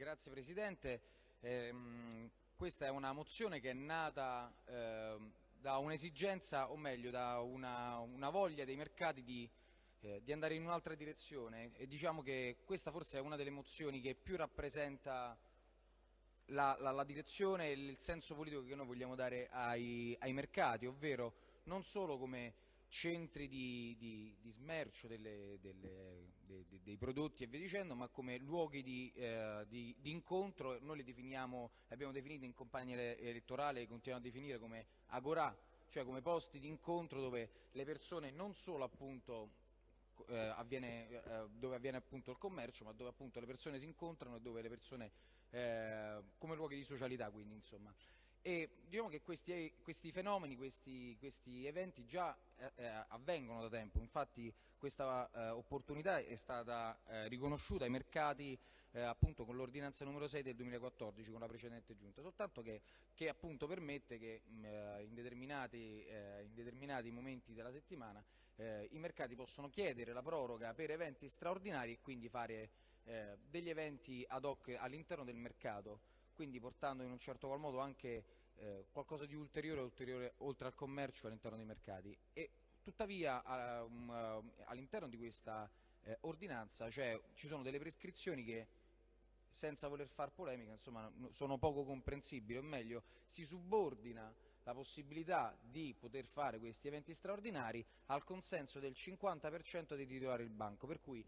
Grazie Presidente. Eh, questa è una mozione che è nata eh, da un'esigenza, o meglio da una, una, voglia dei mercati di, eh, di andare in un'altra direzione e diciamo che questa forse è una delle mozioni che più rappresenta la, la, la direzione e il senso politico che noi vogliamo dare ai, ai mercati, ovvero non solo come centri di, di, di smercio delle, delle, de, de, dei prodotti e via dicendo, ma come luoghi di, eh, di incontro, noi li definiamo, li abbiamo definiti in campagna elettorale, continuiamo a definire come agorà, cioè come posti di incontro dove le persone non solo appunto eh, avviene, eh, dove avviene appunto il commercio, ma dove appunto le persone si incontrano e dove le persone eh, come luoghi di socialità quindi insomma. E diciamo che questi, questi fenomeni, questi, questi, eventi già eh, eh, avvengono da tempo, infatti questa eh, opportunità è stata eh, riconosciuta ai mercati eh, appunto con l'ordinanza numero 6 del 2014 con la precedente giunta, soltanto che, che appunto permette che mh, eh, in, determinati, in, determinati, momenti della settimana i mercati possono chiedere la proroga per eventi straordinari e quindi fare degli eventi ad hoc all'interno del mercato quindi portando in un certo qual modo anche eh, qualcosa di ulteriore, ulteriore oltre al commercio all'interno dei mercati. E tuttavia um, uh, all'interno di questa eh, ordinanza cioè, ci sono delle prescrizioni che senza voler far polemica insomma, sono poco comprensibili, o meglio si subordina la possibilità di poter fare questi eventi straordinari al consenso del 50% dei titolari del banco, per cui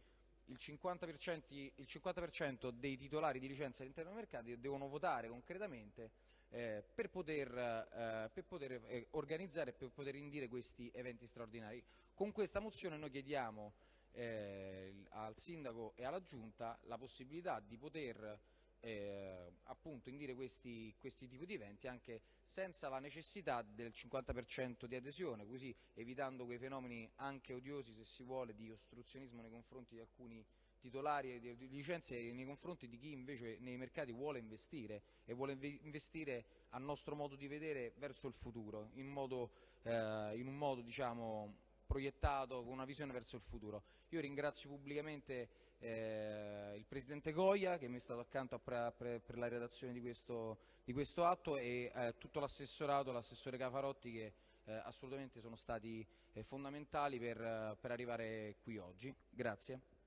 il 50%, il 50 dei titolari di licenza all'interno dei mercati devono votare concretamente eh, per poter, eh, per poter eh, organizzare e per poter indire questi eventi straordinari. Con questa mozione noi chiediamo eh, al Sindaco e alla Giunta la possibilità di poter eh, appunto indire questi, questi tipi di eventi anche senza la necessità del 50% di adesione, così evitando quei fenomeni anche odiosi se si vuole di ostruzionismo nei confronti di alcuni titolari di licenze nei confronti di chi invece nei mercati vuole investire e vuole investire a nostro modo di vedere verso il futuro, in, modo, eh, in un modo diciamo, proiettato con una visione verso il futuro. Io ringrazio pubblicamente eh, il Presidente Goia che mi è stato accanto per, per la redazione di questo, di questo atto e eh, tutto l'assessorato, l'assessore Cafarotti che eh, assolutamente sono stati eh, fondamentali per, per arrivare qui oggi. Grazie.